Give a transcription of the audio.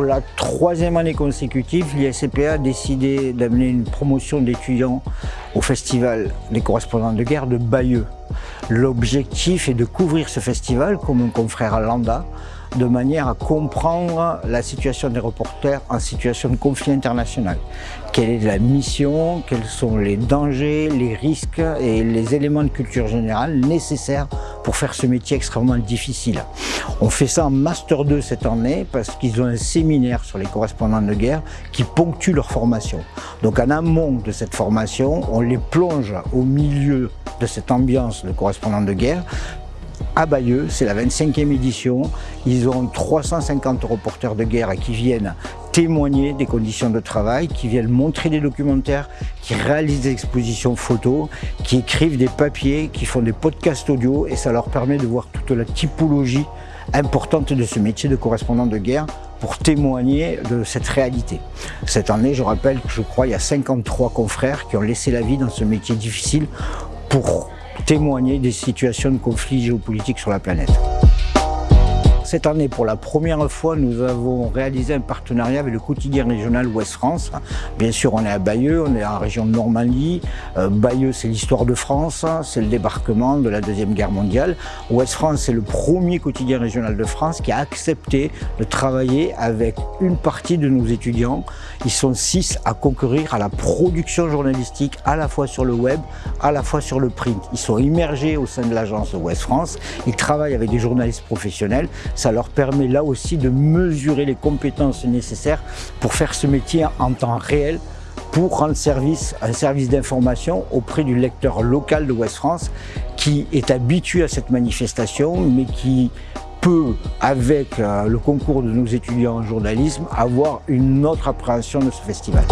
la troisième année consécutive, l'ISCPA a décidé d'amener une promotion d'étudiants au Festival des correspondants de guerre de Bayeux. L'objectif est de couvrir ce festival comme un confrère à Landa, de manière à comprendre la situation des reporters en situation de conflit international. Quelle est la mission, quels sont les dangers, les risques et les éléments de culture générale nécessaires pour faire ce métier extrêmement difficile. On fait ça en Master 2 cette année parce qu'ils ont un séminaire sur les correspondants de guerre qui ponctue leur formation. Donc en amont de cette formation, on les plonge au milieu de cette ambiance de correspondants de guerre à Bayeux, c'est la 25e édition. Ils ont 350 reporters de guerre qui viennent témoigner des conditions de travail, qui viennent montrer des documentaires, qui réalisent des expositions photos, qui écrivent des papiers, qui font des podcasts audio et ça leur permet de voir toute la typologie importante de ce métier de correspondant de guerre pour témoigner de cette réalité. Cette année, je rappelle que je crois il y a 53 confrères qui ont laissé la vie dans ce métier difficile pour témoigner des situations de conflit géopolitique sur la planète. Cette année, pour la première fois, nous avons réalisé un partenariat avec le quotidien régional Ouest France. Bien sûr, on est à Bayeux, on est en région de Normandie. Euh, Bayeux, c'est l'histoire de France, c'est le débarquement de la Deuxième Guerre mondiale. Ouest France, c'est le premier quotidien régional de France qui a accepté de travailler avec une partie de nos étudiants. Ils sont six à concourir à la production journalistique, à la fois sur le web, à la fois sur le print. Ils sont immergés au sein de l'agence Ouest France. Ils travaillent avec des journalistes professionnels ça leur permet là aussi de mesurer les compétences nécessaires pour faire ce métier en temps réel pour rendre service, un service d'information auprès du lecteur local de Ouest France qui est habitué à cette manifestation mais qui peut, avec euh, le concours de nos étudiants en journalisme, avoir une autre appréhension de ce festival.